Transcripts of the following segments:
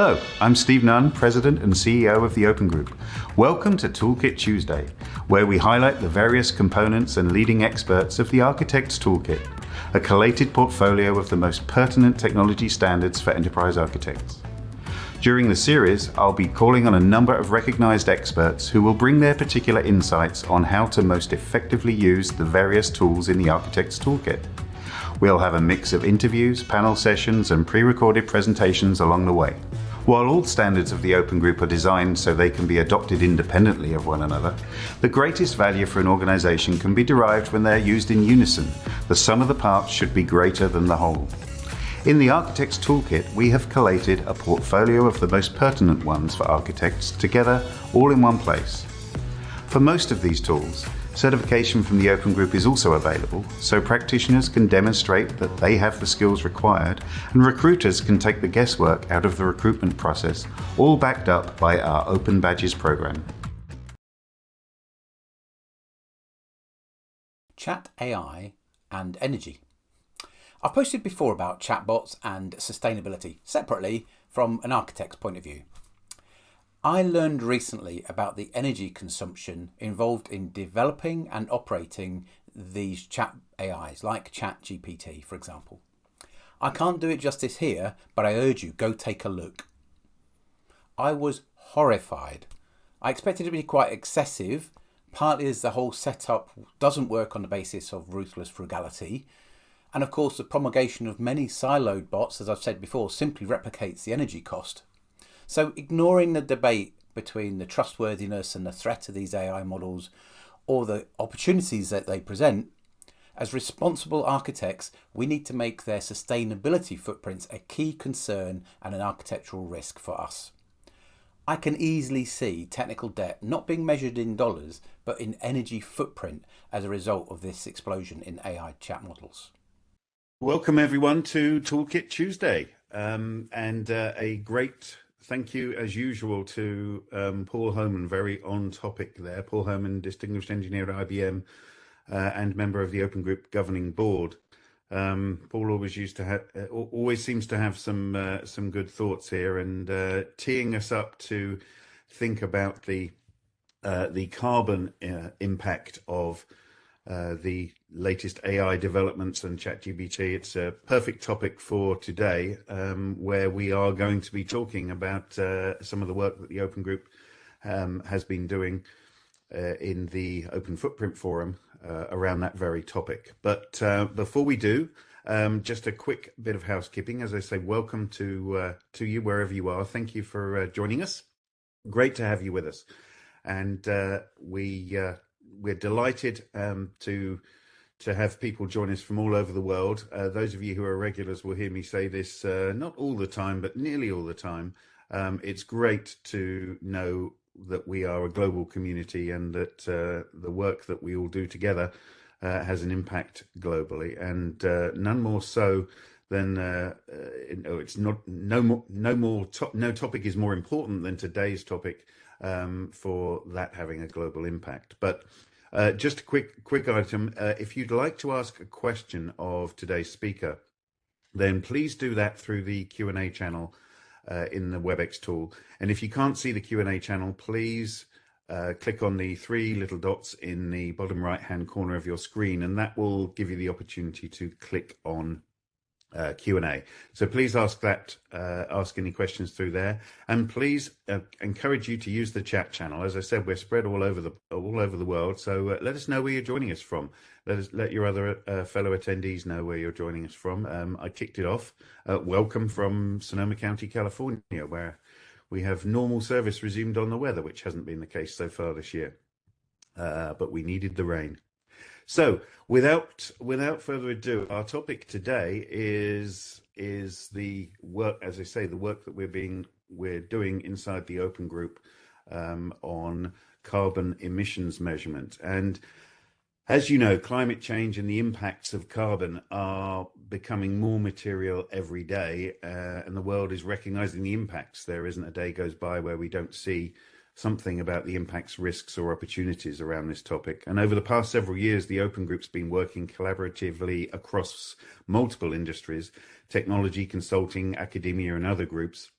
Hello, I'm Steve Nunn, President and CEO of the Open Group. Welcome to Toolkit Tuesday, where we highlight the various components and leading experts of the Architect's Toolkit, a collated portfolio of the most pertinent technology standards for enterprise architects. During the series, I'll be calling on a number of recognized experts who will bring their particular insights on how to most effectively use the various tools in the Architect's Toolkit. We'll have a mix of interviews, panel sessions, and pre-recorded presentations along the way. While all standards of the Open Group are designed so they can be adopted independently of one another, the greatest value for an organization can be derived when they're used in unison. The sum of the parts should be greater than the whole. In the Architect's Toolkit, we have collated a portfolio of the most pertinent ones for architects together all in one place. For most of these tools, certification from the Open Group is also available, so practitioners can demonstrate that they have the skills required and recruiters can take the guesswork out of the recruitment process, all backed up by our Open Badges program. Chat AI and energy. I've posted before about chatbots and sustainability separately from an architect's point of view. I learned recently about the energy consumption involved in developing and operating these chat AIs, like ChatGPT, for example. I can't do it justice here, but I urge you, go take a look. I was horrified. I expected it to be quite excessive, partly as the whole setup doesn't work on the basis of ruthless frugality, and of course the promulgation of many siloed bots, as I've said before, simply replicates the energy cost. So ignoring the debate between the trustworthiness and the threat of these AI models or the opportunities that they present, as responsible architects, we need to make their sustainability footprints a key concern and an architectural risk for us. I can easily see technical debt not being measured in dollars, but in energy footprint as a result of this explosion in AI chat models. Welcome everyone to Toolkit Tuesday um, and uh, a great thank you as usual to um, Paul Homan, very on topic there. Paul Homan, distinguished engineer at IBM uh, and member of the Open Group governing board. Um, Paul always used to have, uh, always seems to have some uh, some good thoughts here, and uh, teeing us up to think about the uh, the carbon uh, impact of uh, the latest AI developments and ChatGPT. It's a perfect topic for today, um, where we are going to be talking about uh, some of the work that the Open Group um, has been doing uh, in the Open Footprint Forum uh, around that very topic. But uh, before we do, um, just a quick bit of housekeeping. As I say, welcome to to you wherever you are. Thank you for joining us. Great to have you with us, and we we're delighted um, to to have people join us from all over the world. Uh, those of you who are regulars will hear me say this uh, not all the time, but nearly all the time. Um, it's great to know that we are a global community and that uh, the work that we all do together uh, has an impact globally, and uh, none more so than uh, oh, it's not no more no more to no topic is more important than today's topic um, for that having a global impact. But uh, just a quick quick item. Uh, if you'd like to ask a question of today's speaker, then please do that through the Q&A channel uh, in the WebEx tool. And if you can't see the Q&A channel, please uh, click on the three little dots in the bottom right hand corner of your screen, and that will give you the opportunity to click on uh, Q&A. So please ask that, uh, ask any questions through there, and please uh, encourage you to use the chat channel. As I said, we're spread all over the all over the world, so uh, let us know where you're joining us from. Let us let your other uh, fellow attendees know where you're joining us from. Um, I kicked it off. Uh, welcome from Sonoma County, California, where we have normal service resumed on the weather, which hasn't been the case so far this year. but we needed the rain. So without without further ado, our topic today is is the work, as I say, the work that we're being we're doing inside the Open Group um, on carbon emissions measurement. And as you know, climate change and the impacts of carbon are becoming more material every day, uh, and the world is recognizing the impacts. There isn't a day goes by where we don't see something about the impacts, risks, or opportunities around this topic. And over the past several years, the Open Group's been working collaboratively across multiple industries, technology, consulting, academia, and other groups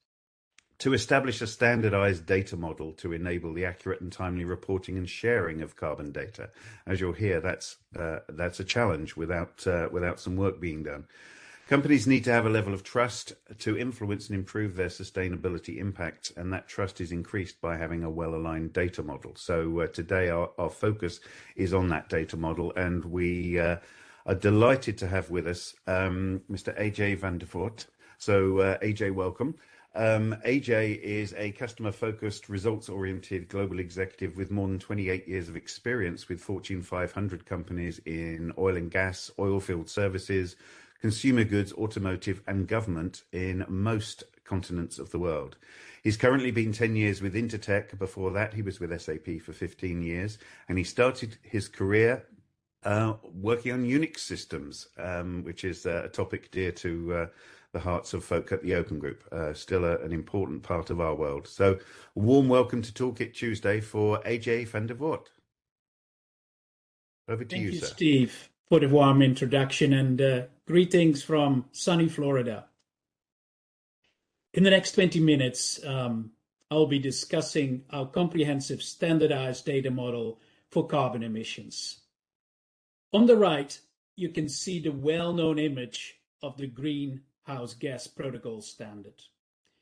to establish a standardized data model to enable the accurate and timely reporting and sharing of carbon data. As you'll hear, that's uh, that's a challenge without uh, without some work being done. Companies need to have a level of trust to influence and improve their sustainability impact, and that trust is increased by having a well-aligned data model. So uh, today our, our focus is on that data model, and we uh, are delighted to have with us um, Mr. AJ van der Voort. So uh, AJ, welcome. Um, AJ is a customer-focused, results-oriented global executive with more than 28 years of experience with Fortune 500 companies in oil and gas, oilfield services, consumer goods, automotive, and government in most continents of the world. He's currently been 10 years with Intertek. Before that, he was with SAP for 15 years, and he started his career uh, working on Unix systems, um, which is uh, a topic dear to uh, the hearts of folk at the Open Group, uh, still a, an important part of our world. So, a warm welcome to Toolkit Tuesday for AJ van der Voort. Over to Thank you, you sir. Steve, for the warm introduction and uh, greetings from sunny Florida. In the next 20 minutes, um, I'll be discussing our comprehensive standardized data model for carbon emissions. On the right, you can see the well-known image of the Greenhouse Gas Protocol Standard.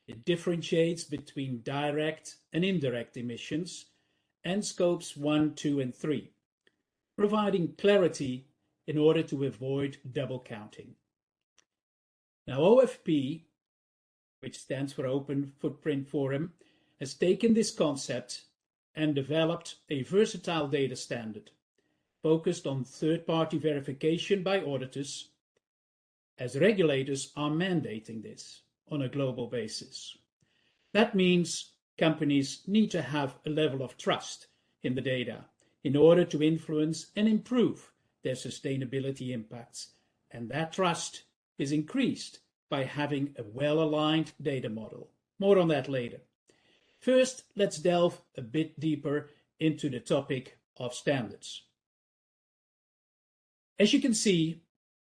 It differentiates between direct and indirect emissions and scopes 1, 2, and 3, providing clarity in order to avoid double counting. Now, OFP, which stands for Open Footprint Forum, has taken this concept and developed a versatile data standard focused on third-party verification by auditors, as regulators are mandating this on a global basis. That means companies need to have a level of trust in the data in order to influence and improve their sustainability impacts, and that trust is increased by having a well-aligned data model. More on that later. First, let's delve a bit deeper into the topic of standards. As you can see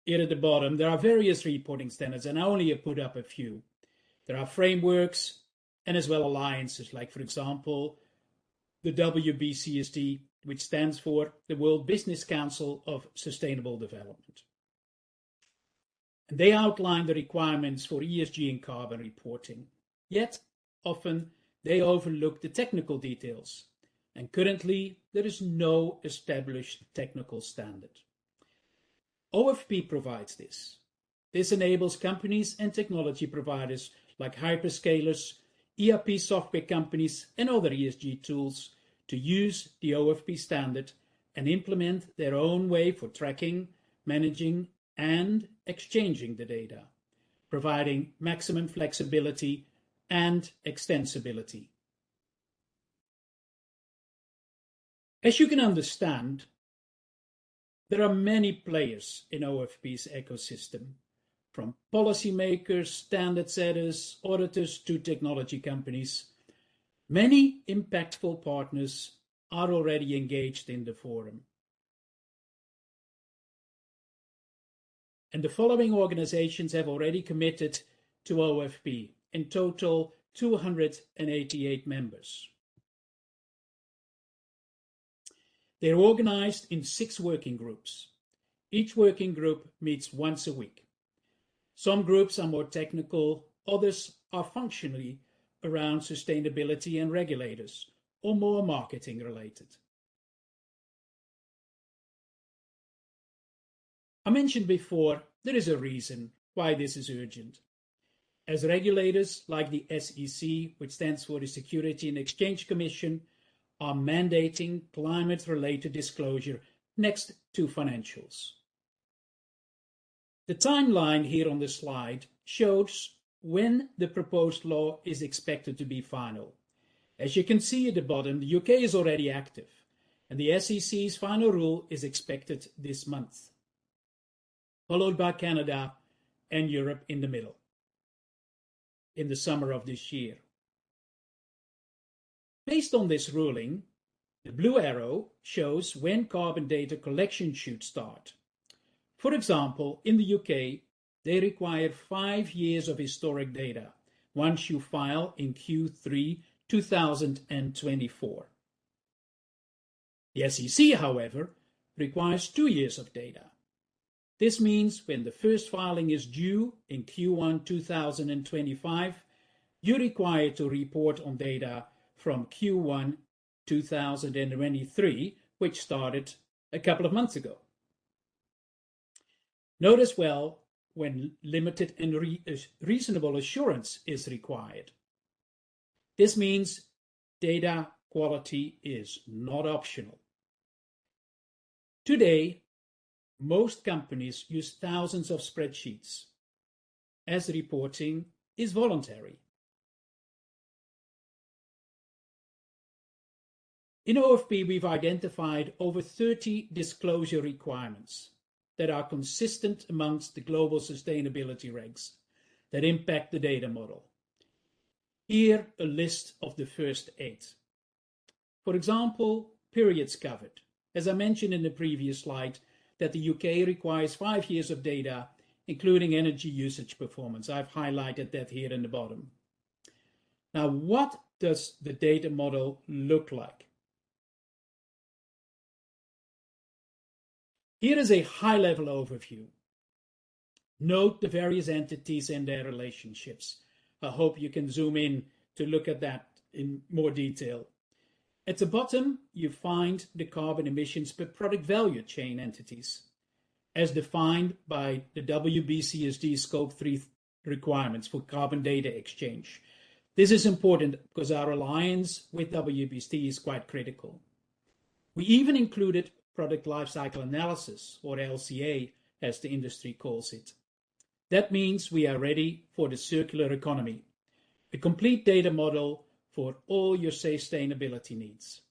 here at the bottom, there are various reporting standards, and I only put up a few. There are frameworks and as well alliances, like, for example, the WBCSD, which stands for the World Business Council of Sustainable Development. They outline the requirements for ESG and carbon reporting. Yet, often they overlook the technical details, and currently there is no established technical standard. OFP provides this. This enables companies and technology providers like hyperscalers, ERP software companies, and other ESG tools to use the OFP standard and implement their own way for tracking, managing, and exchanging the data, providing maximum flexibility and extensibility. As you can understand, there are many players in OFP's ecosystem, from policymakers, standard setters, auditors to technology companies. Many impactful partners are already engaged in the forum. And the following organizations have already committed to OFP, in total 288 members. They're organized in six working groups. Each working group meets once a week. Some groups are more technical, others are functionally around sustainability and regulators, or more marketing related. I mentioned before there is a reason why this is urgent. As regulators like the SEC, which stands for the Security and Exchange Commission, are mandating climate-related disclosure next to financials. The timeline here on the slide shows when the proposed law is expected to be final. As you can see at the bottom, the UK is already active, and the SEC's final rule is expected this month, followed by Canada and Europe in the middle, in the summer of this year. Based on this ruling, the blue arrow shows when carbon data collection should start. For example, in the UK, they require five years of historic data once you file in Q3 2024. The SEC, however, requires two years of data. This means when the first filing is due in Q1 2025, you're required to report on data from Q1 2023, which started a couple of months ago. Notice well when limited and re reasonable assurance is required. This means data quality is not optional. Today, most companies use thousands of spreadsheets as reporting is voluntary. In OFP, we've identified over 30 disclosure requirements that are consistent amongst the global sustainability regs that impact the data model. Here, a list of the first eight. For example, periods covered. As I mentioned in the previous slide, that the UK requires five years of data, including energy usage performance. I've highlighted that here in the bottom. Now, what does the data model look like? Here is a high-level overview. Note the various entities and their relationships. I hope you can zoom in to look at that in more detail. At the bottom, you find the carbon emissions per product value chain entities, as defined by the WBCSD Scope 3 requirements for carbon data exchange. This is important because our alliance with WBCSD is quite critical. We even included product lifecycle analysis, or LCA, as the industry calls it. That means we are ready for the circular economy, a complete data model for all your sustainability needs.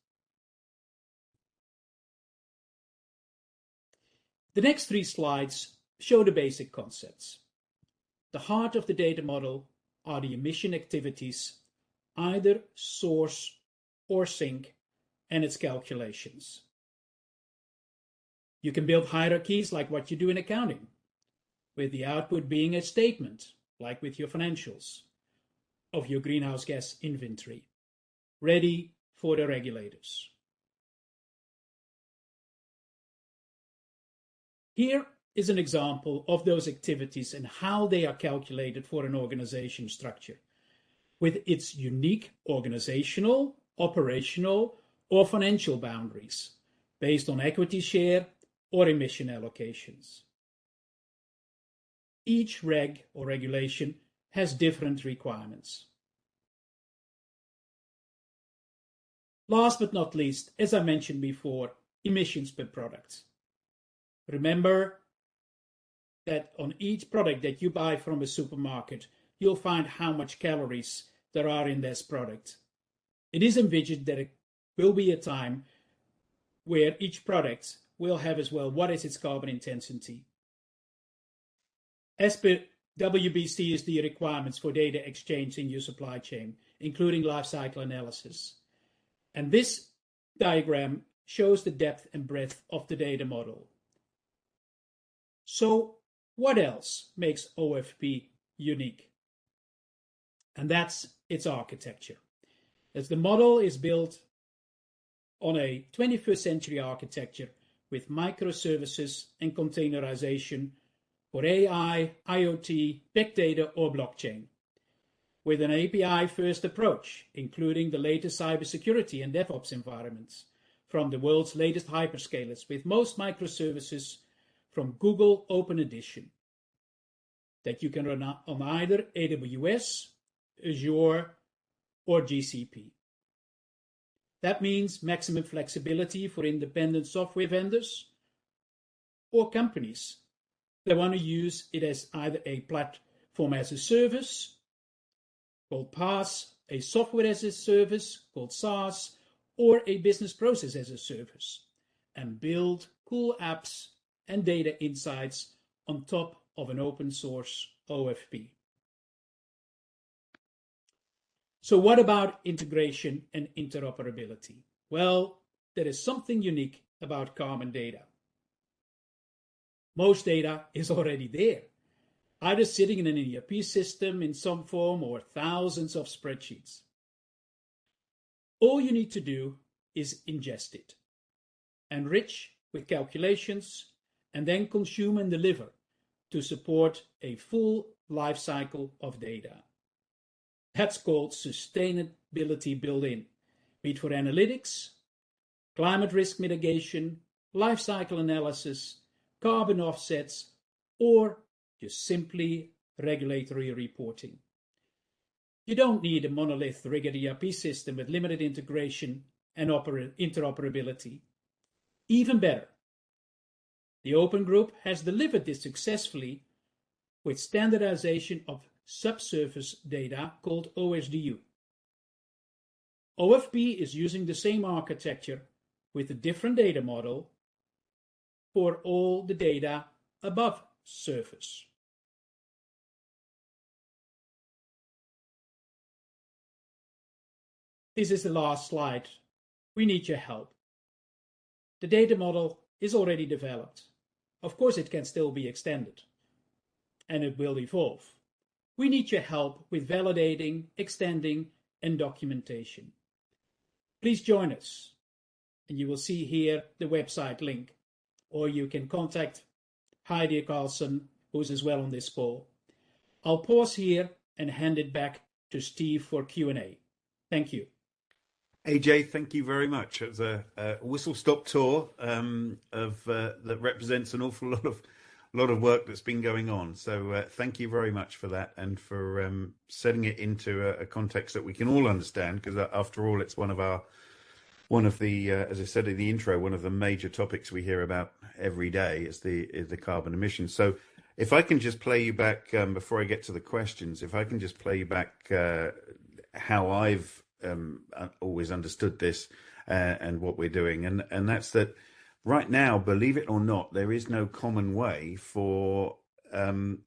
The next three slides show the basic concepts. The heart of the data model are the emission activities, either source or sink, and its calculations. You can build hierarchies like what you do in accounting, with the output being a statement, like with your financials, of your greenhouse gas inventory, ready for the regulators. Here is an example of those activities and how they are calculated for an organization structure, with its unique organizational, operational, or financial boundaries based on equity share or emission allocations. Each reg or regulation has different requirements. Last but not least, as I mentioned before, emissions per product. Remember that on each product that you buy from a supermarket, you'll find how much calories there are in this product. It is envisioned that it will be a time where each product will have as well what is its carbon intensity. As per the requirements for data exchange in your supply chain, including life cycle analysis. And this diagram shows the depth and breadth of the data model. So what else makes OFP unique? And that's its architecture. As the model is built on a 21st century architecture with microservices and containerization for AI, IoT, big data, or blockchain. With an API-first approach, including the latest cybersecurity and DevOps environments from the world's latest hyperscalers, with most microservices from Google Open Edition that you can run on either AWS, Azure, or GCP. That means maximum flexibility for independent software vendors or companies that want to use it as either a platform as a service called PaaS, a software as a service called SaaS, or a business process as a service, and build cool apps and data insights on top of an open source OFP. So what about integration and interoperability? Well, there is something unique about common data. Most data is already there. either sitting in an ERP system in some form or thousands of spreadsheets. All you need to do is ingest it, enrich with calculations, and then consume and deliver to support a full life cycle of data. That's called sustainability built in, be it for analytics, climate risk mitigation, life cycle analysis, carbon offsets, or just simply regulatory reporting. You don't need a monolith rigid ERP system with limited integration and interoperability. Even better, the Open Group has delivered this successfully with standardization of subsurface data called OSDU. OFP is using the same architecture with a different data model for all the data above surface. This is the last slide. We need your help. The data model is already developed. Of course, it can still be extended, and it will evolve. We need your help with validating, extending, and documentation. Please join us, and you will see here the website link, or you can contact Heidi Carlson, who's as well on this call. I'll pause here and hand it back to Steve for Q&A. Thank you. AJ, thank you very much. It was a, a whistle-stop tour um, of uh, that represents an awful lot of lot of work that's been going on. So uh, thank you very much for that and for um, setting it into a, a, context that we can all understand. Because uh, after all, it's one of our one of the, uh, as I said in the intro, one of the major topics we hear about every day is the is the carbon emissions. So if I can just play you back um, before I get to the questions, if I can just play you back uh, how I've um, uh, always understood this uh, and what we're doing, and and that's that. Right now, believe it or not, there is no common way for um,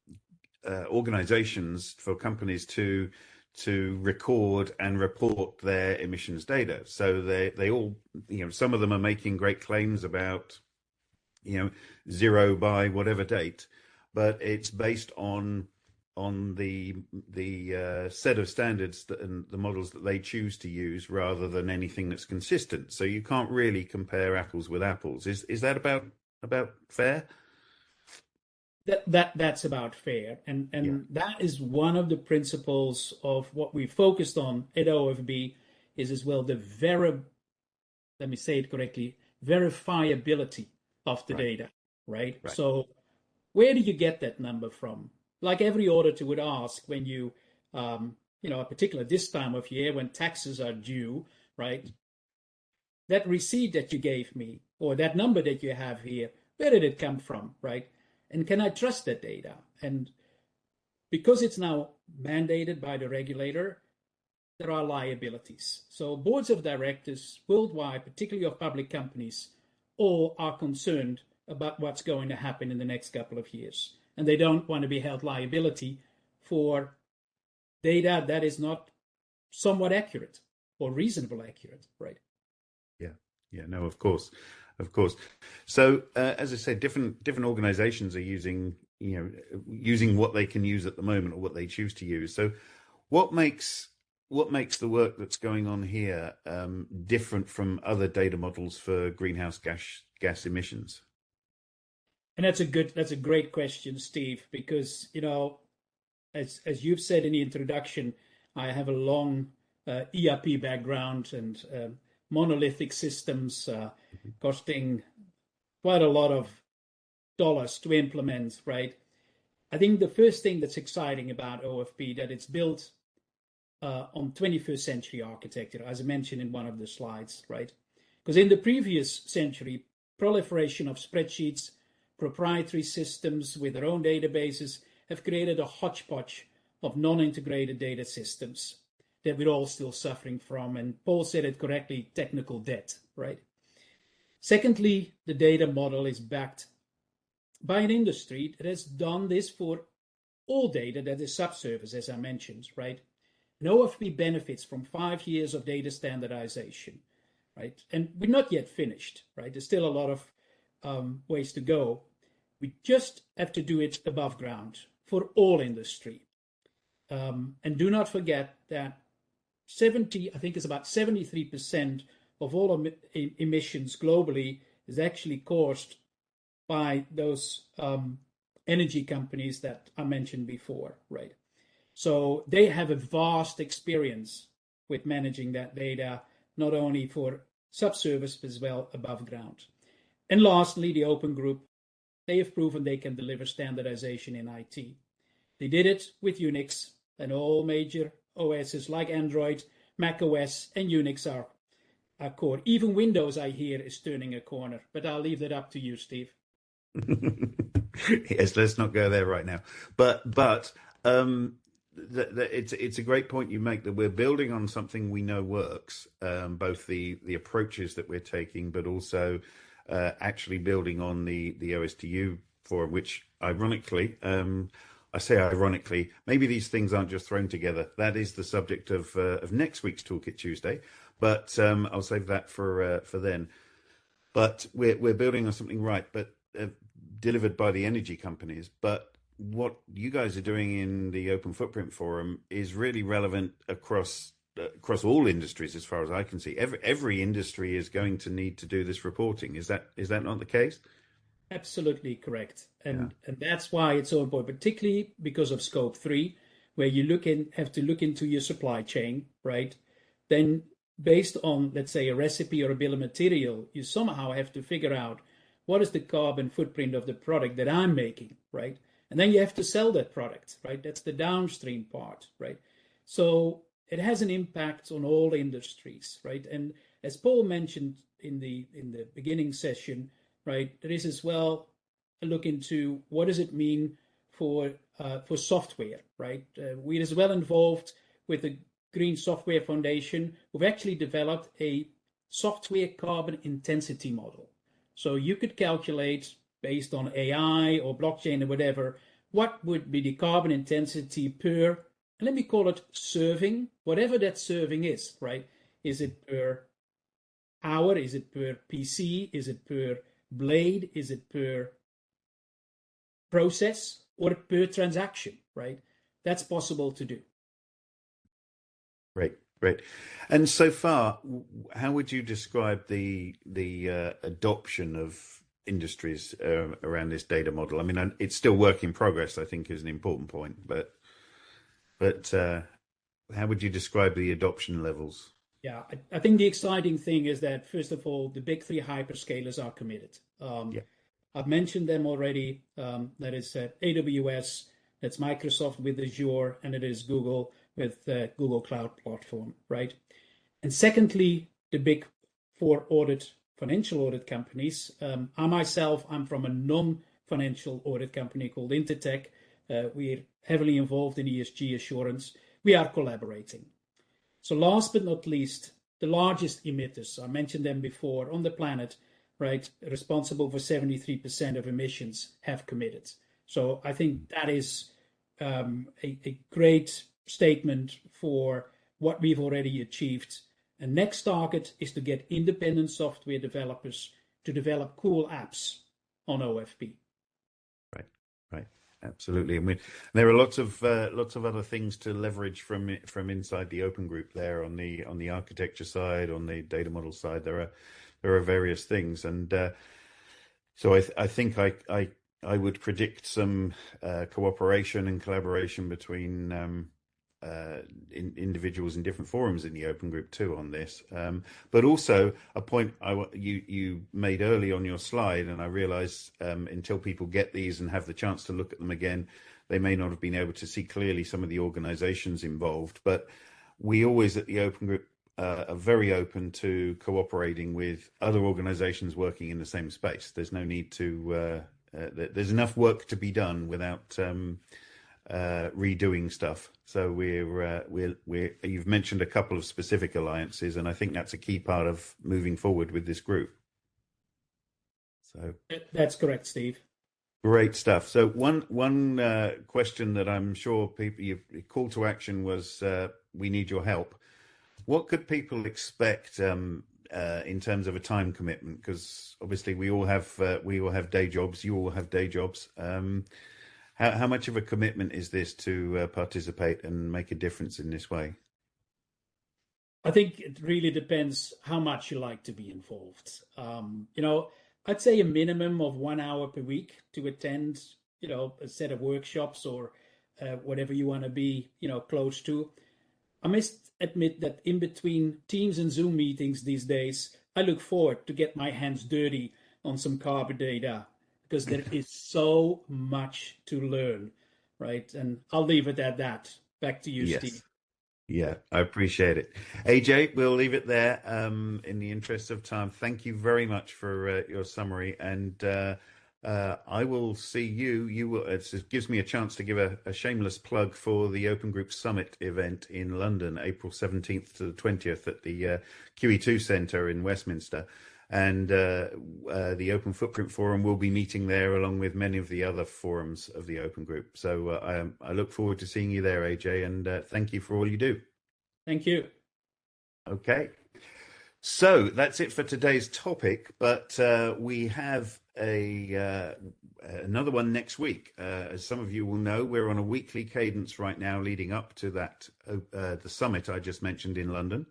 uh, organizations, for companies to to record and report their emissions data. So they they all you know some of them are making great claims about you know zero by whatever date, but it's based on on the the uh, set of standards that, and the models that they choose to use rather than anything that's consistent. So you can't really compare apples with apples. Is is that about about fair? That that that's about fair, and and yeah. that is one of the principles of what we focused on at OFP is as well the veri let me say it correctly verifiability of the right. data, right? right? So where do you get that number from? Like every auditor would ask when you, um, you know, a particular this time of year when taxes are due, right? That receipt that you gave me or that number that you have here, where did it come from, right? And can I trust that data? And because it's now mandated by the regulator, there are liabilities. So boards of directors worldwide, particularly of public companies, all are concerned about what's going to happen in the next couple of years and they don't want to be held liability for data that is not somewhat accurate or reasonable accurate, right? Yeah, yeah, no, of course, of course. So, uh, as I said, different different organisations are using you know using what they can use at the moment or what they choose to use. So, what makes what makes the work that's going on here um, different from other data models for greenhouse gas gas emissions? And that's a good, that's a great question, Steve, because you know, as as you've said in the introduction, I have a long uh, ERP background and uh, monolithic systems uh, costing quite a lot of dollars to implement. Right. I think the first thing that's exciting about OFP that it's built uh, on 21st century architecture, as I mentioned in one of the slides, right? Because in the previous century, proliferation of spreadsheets proprietary systems with their own databases have created a hodgepodge of non-integrated data systems that we're all still suffering from. And Paul said it correctly, technical debt, right? Secondly, the data model is backed by an industry that has done this for all data that is subsurface, as I mentioned, right? And OFP benefits from five years of data standardization, right? And we're not yet finished, right? There's still a lot of um, ways to go. We just have to do it above ground. for all industry. Um, and do not forget that 70, I think it's about 73% of all em emissions globally is actually caused by those um, energy companies that I mentioned before, right? So they have a vast experience with managing that data, not only for subsurface, but as well above ground. And lastly, the Open Group, they have proven they can deliver standardization in IT. They did it with Unix, and all major OSs like Android, Mac OS, and Unix are, are core. Even Windows, I hear, is turning a corner, but I'll leave that up to you, Steve. yes, let's not go there right now. But but um, it's it's a great point you make that we're building on something we know works, um, both the the approaches that we're taking, but also uh, actually building on the the OSDU for which, ironically, um, I say ironically, maybe these things aren't just thrown together. That is the subject of uh, of next week's Toolkit Tuesday, but um, I'll save that for uh, for then. But we're we're building on something right, but uh, delivered by the energy companies, but what you guys are doing in the Open Footprint Forum is really relevant across across all industries, as far as I can see. Every every industry is going to need to do this reporting. Is that is that not the case? Absolutely correct, and yeah. and that's why it's so important, particularly because of Scope Three, where you look in have to look into your supply chain, right? Then based on let's say a recipe or a bill of material, you somehow have to figure out what is the carbon footprint of the product that I'm making, right? And then you have to sell that product, right? That's the downstream part, right? So it has an impact on all industries, right? And as Paul mentioned in the in the beginning session, right, there is as well a look into what does it mean for uh, for software, right? Uh, we're as well involved with the Green Software Foundation. We've actually developed a software carbon intensity model. So you could calculate based on AI or blockchain or whatever, what would be the carbon intensity per, let me call it serving, whatever that serving is, right? Is it per hour? Is it per PC? Is it per blade? Is it per process or per transaction, right? That's possible to do. Great, great. And so far, how would you describe the the uh, adoption of industries uh, around this data model. I mean, it's still work in progress. I think is an important point, but but uh, how would you describe the adoption levels? Yeah, I, I, think the exciting thing is that first of all, the big three hyperscalers are committed. Um, yeah. I've mentioned them already. Um, that is uh, AWS, that's Microsoft with Azure, and it is Google with uh, Google Cloud Platform, right? And secondly, the big four audit financial audit companies. Um, I myself, I'm from a non-financial audit company called Intertek. Uh, we're heavily involved in ESG assurance. We are collaborating. So last but not least, the largest emitters, I mentioned them before, on the planet, right, responsible for 73% of emissions have committed. So I think that is um, a, a great statement for what we've already achieved and next target is to get independent software developers to develop cool apps on OFP. Right, right, absolutely. I mean, there are lots of uh, lots of other things to leverage from from inside the Open Group. There on the on the architecture side, on the data model side, there are there are various things, and uh, so I th- I think I I I would predict some uh, cooperation and collaboration between um, uh, in, individuals in different forums in the open group too on this. Um, but also a point I, you you made early on your slide, and I realise um, until people get these and have the chance to look at them again, they may not have been able to see clearly some of the organisations involved. But we always at the open group uh, are very open to cooperating with other organisations working in the same space. There's no need to. Uh, uh there's enough work to be done without. Um, uh, redoing stuff. So we're uh, we're we're you've mentioned a couple of specific alliances, and I think that's a key part of moving forward with this group. So that's correct, Steve. Great stuff. So one one uh, question that I'm sure people you call to action was uh, we need your help. What could people expect um, uh, in terms of a time commitment? Because obviously we all have uh, we all have day jobs. You all have day jobs. Um, How, how much of a commitment is this to uh, participate and make a difference in this way? I think it really depends how much you like to be involved. Um, you know, I'd say a minimum of one hour per week to attend, you know, a set of workshops or uh, whatever you want to be, you know, close to. I must admit that in between Teams and Zoom meetings these days, I look forward to get my hands dirty on some carbon data because there is so much to learn, right? And I'll leave it at that. Back to you, yes. Steve. Yeah, I appreciate it. AJ, we'll leave it there um, in the interest of time. Thank you very much for uh, your summary. And uh, uh, I will see you. You will. It gives me a chance to give a, a, shameless plug for the Open Group Summit event in London, April 17th to the 20th at the uh, QE2 Centre in Westminster. And uh, uh, the Open Footprint Forum will be meeting there along with many of the other forums of the Open Group. So uh, I, I, look forward to seeing you there, AJ, and uh, thank you for all you do. Thank you. Okay. So that's it for today's topic, but uh, we have a uh, another one next week. Uh, as some of you will know, we're on a weekly cadence right now, leading up to that uh, the summit I just mentioned in London.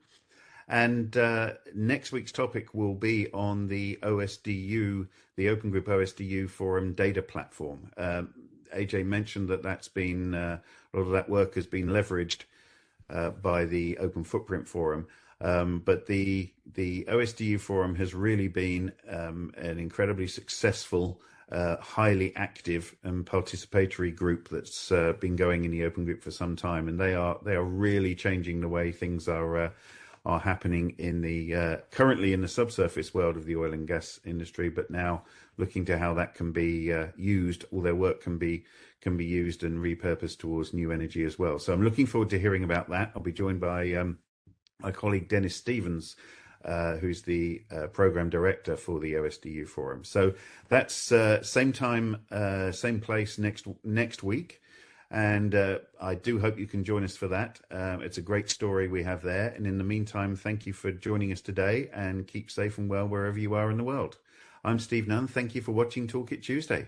And uh, next week's topic will be on the OSDU, the Open Group OSDU Forum data platform. Um, AJ mentioned that that's been uh, a lot of that work has been leveraged by the Open Footprint Forum. Um, but the the OSDU forum has really been um, an incredibly successful, uh, highly active and participatory group that's uh, been going in the open group for some time, and they are they are really changing the way things are uh, are happening in the uh, currently in the subsurface world of the oil and gas industry, but now looking to how that can be uh, used, all their work can be can be used and repurposed towards new energy as well. So I'm looking forward to hearing about that. I'll be joined by um, my colleague Dennis Stevens, uh, who's the uh, program director for the OSDU forum. So that's uh, same time, uh, same place next next week, and uh, I do hope you can join us for that. Um, it's a great story we have there. And in the meantime, thank you for joining us today, and keep safe and well wherever you are in the world. I'm Steve Nunn. Thank you for watching Toolkit Tuesday.